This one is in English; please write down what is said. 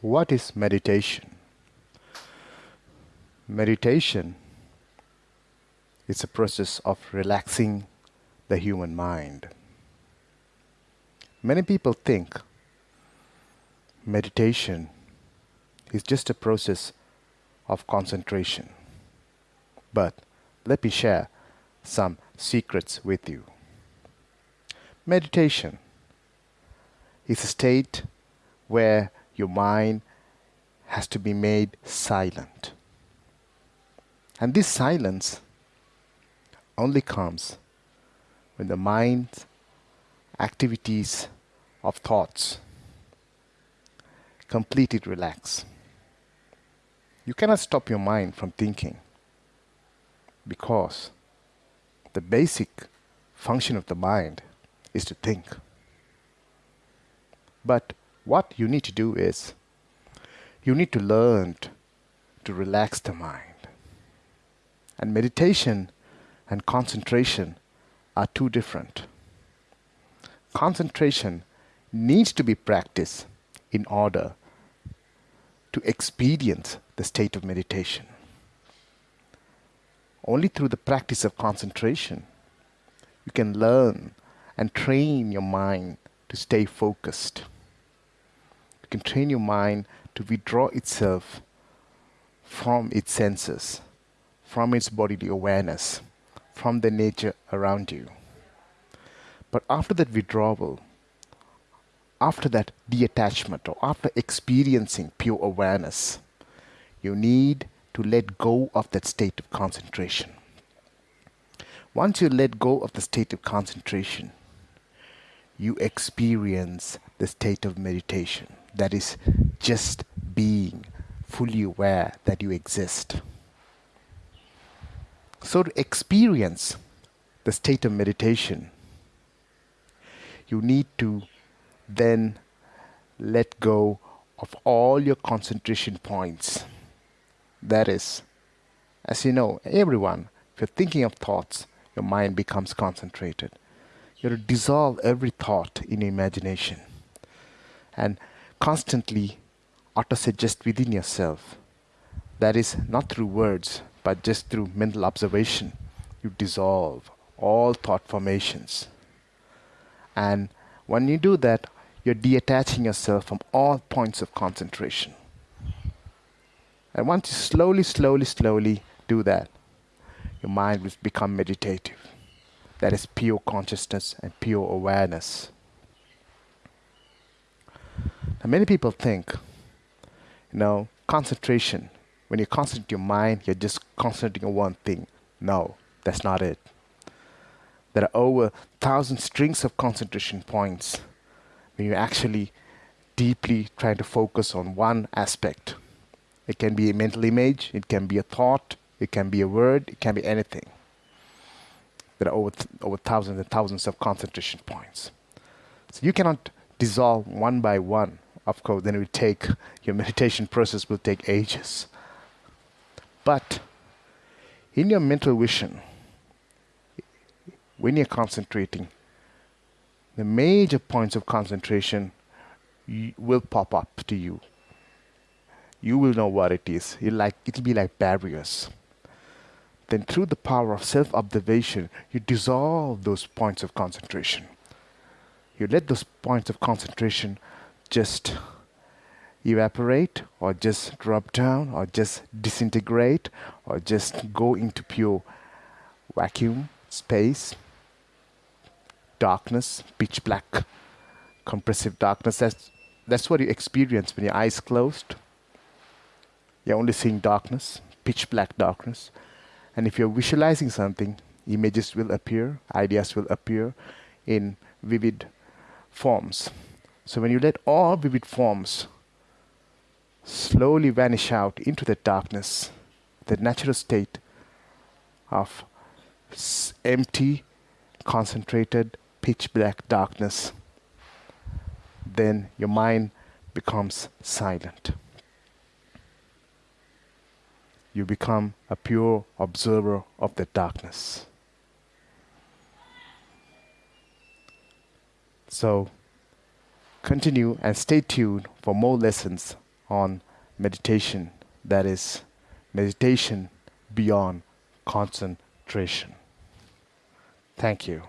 What is meditation? Meditation is a process of relaxing the human mind. Many people think meditation is just a process of concentration. But let me share some secrets with you. Meditation is a state where your mind has to be made silent. And this silence only comes when the mind's activities of thoughts completely relax. You cannot stop your mind from thinking because the basic function of the mind is to think. But what you need to do is you need to learn to relax the mind. And meditation and concentration are two different. Concentration needs to be practiced in order to experience the state of meditation. Only through the practice of concentration you can learn and train your mind to stay focused. You can train your mind to withdraw itself from its senses, from its bodily awareness, from the nature around you. But after that withdrawal, after that detachment, or after experiencing pure awareness, you need to let go of that state of concentration. Once you let go of the state of concentration, you experience the state of meditation. That is just being fully aware that you exist. So, to experience the state of meditation, you need to then let go of all your concentration points. That is, as you know, everyone, if you're thinking of thoughts, your mind becomes concentrated. You have to dissolve every thought in imagination and constantly auto-suggest within yourself. That is not through words, but just through mental observation. You dissolve all thought formations. And when you do that, you're detaching yourself from all points of concentration. And once you slowly, slowly, slowly do that, your mind will become meditative that is pure consciousness and pure awareness. Now, many people think, you know, concentration, when you concentrate your mind, you're just concentrating on one thing. No, that's not it. There are over thousand strings of concentration points when you're actually deeply trying to focus on one aspect. It can be a mental image, it can be a thought, it can be a word, it can be anything there are over, over thousands and thousands of concentration points. So you cannot dissolve one by one. Of course, then it will take, your meditation process will take ages. But in your mental vision, when you're concentrating, the major points of concentration will pop up to you. You will know what it is. It'll, like, it'll be like barriers then through the power of self-observation, you dissolve those points of concentration. You let those points of concentration just evaporate or just drop down or just disintegrate or just go into pure vacuum, space, darkness, pitch black, compressive darkness. That's, that's what you experience when your eyes closed. You're only seeing darkness, pitch black darkness. And if you're visualizing something, images will appear, ideas will appear in vivid forms. So when you let all vivid forms slowly vanish out into the darkness, the natural state of empty, concentrated, pitch black darkness, then your mind becomes silent you become a pure observer of the darkness. So continue and stay tuned for more lessons on meditation that is meditation beyond concentration. Thank you.